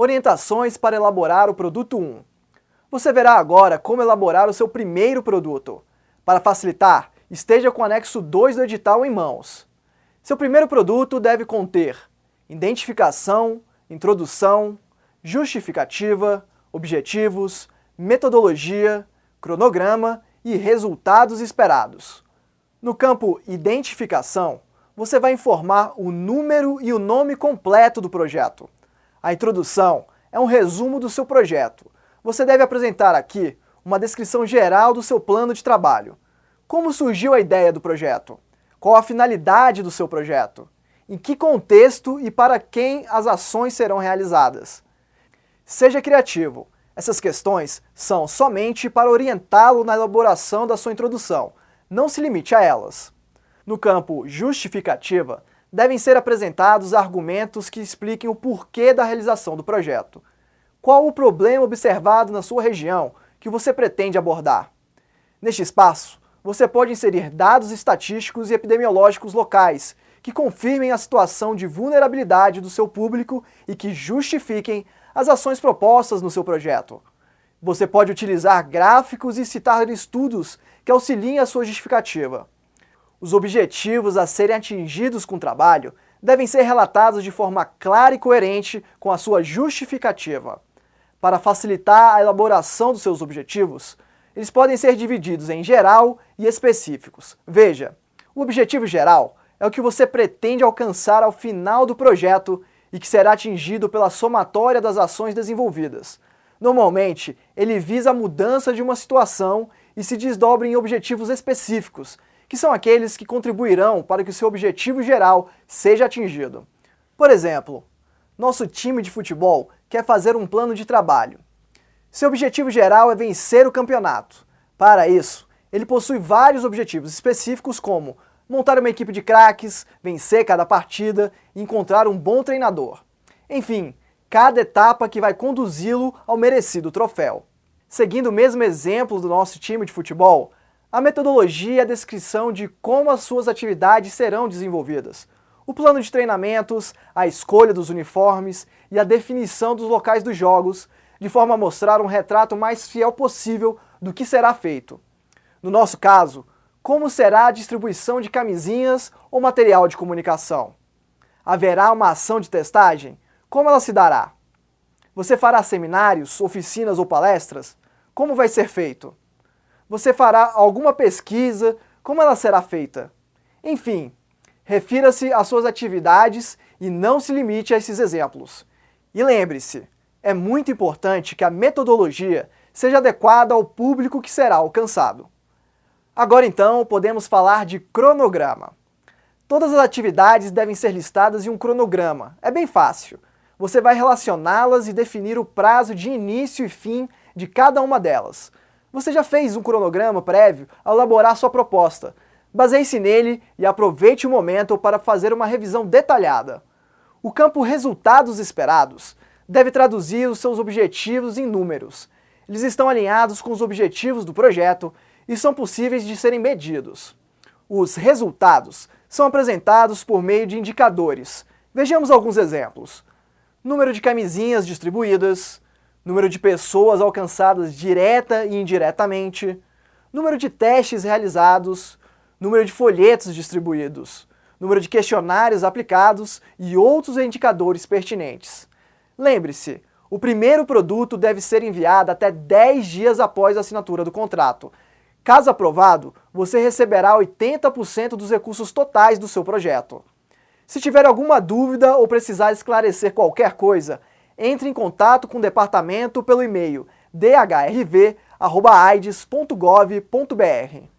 Orientações para elaborar o produto 1. Você verá agora como elaborar o seu primeiro produto. Para facilitar, esteja com o anexo 2 do edital em mãos. Seu primeiro produto deve conter identificação, introdução, justificativa, objetivos, metodologia, cronograma e resultados esperados. No campo Identificação, você vai informar o número e o nome completo do projeto. A introdução é um resumo do seu projeto. Você deve apresentar aqui uma descrição geral do seu plano de trabalho. Como surgiu a ideia do projeto? Qual a finalidade do seu projeto? Em que contexto e para quem as ações serão realizadas? Seja criativo. Essas questões são somente para orientá-lo na elaboração da sua introdução. Não se limite a elas. No campo justificativa, devem ser apresentados argumentos que expliquem o porquê da realização do projeto. Qual o problema observado na sua região que você pretende abordar? Neste espaço, você pode inserir dados estatísticos e epidemiológicos locais que confirmem a situação de vulnerabilidade do seu público e que justifiquem as ações propostas no seu projeto. Você pode utilizar gráficos e citar estudos que auxiliem a sua justificativa. Os objetivos a serem atingidos com o trabalho devem ser relatados de forma clara e coerente com a sua justificativa. Para facilitar a elaboração dos seus objetivos, eles podem ser divididos em geral e específicos. Veja, o objetivo geral é o que você pretende alcançar ao final do projeto e que será atingido pela somatória das ações desenvolvidas. Normalmente, ele visa a mudança de uma situação e se desdobra em objetivos específicos, que são aqueles que contribuirão para que o seu objetivo geral seja atingido. Por exemplo, nosso time de futebol quer fazer um plano de trabalho. Seu objetivo geral é vencer o campeonato. Para isso, ele possui vários objetivos específicos como montar uma equipe de craques, vencer cada partida e encontrar um bom treinador. Enfim, cada etapa que vai conduzi-lo ao merecido troféu. Seguindo o mesmo exemplo do nosso time de futebol, a metodologia é a descrição de como as suas atividades serão desenvolvidas, o plano de treinamentos, a escolha dos uniformes e a definição dos locais dos jogos, de forma a mostrar um retrato mais fiel possível do que será feito. No nosso caso, como será a distribuição de camisinhas ou material de comunicação? Haverá uma ação de testagem? Como ela se dará? Você fará seminários, oficinas ou palestras? Como vai ser feito? Você fará alguma pesquisa? Como ela será feita? Enfim, refira-se às suas atividades e não se limite a esses exemplos. E lembre-se, é muito importante que a metodologia seja adequada ao público que será alcançado. Agora então, podemos falar de cronograma. Todas as atividades devem ser listadas em um cronograma. É bem fácil. Você vai relacioná-las e definir o prazo de início e fim de cada uma delas. Você já fez um cronograma prévio ao elaborar sua proposta. Baseie-se nele e aproveite o momento para fazer uma revisão detalhada. O campo Resultados Esperados deve traduzir os seus objetivos em números. Eles estão alinhados com os objetivos do projeto e são possíveis de serem medidos. Os resultados são apresentados por meio de indicadores. Vejamos alguns exemplos. Número de camisinhas distribuídas, número de pessoas alcançadas direta e indiretamente, número de testes realizados, número de folhetos distribuídos, número de questionários aplicados e outros indicadores pertinentes. Lembre-se, o primeiro produto deve ser enviado até 10 dias após a assinatura do contrato. Caso aprovado, você receberá 80% dos recursos totais do seu projeto. Se tiver alguma dúvida ou precisar esclarecer qualquer coisa, entre em contato com o departamento pelo e-mail dhrv.aides.gov.br.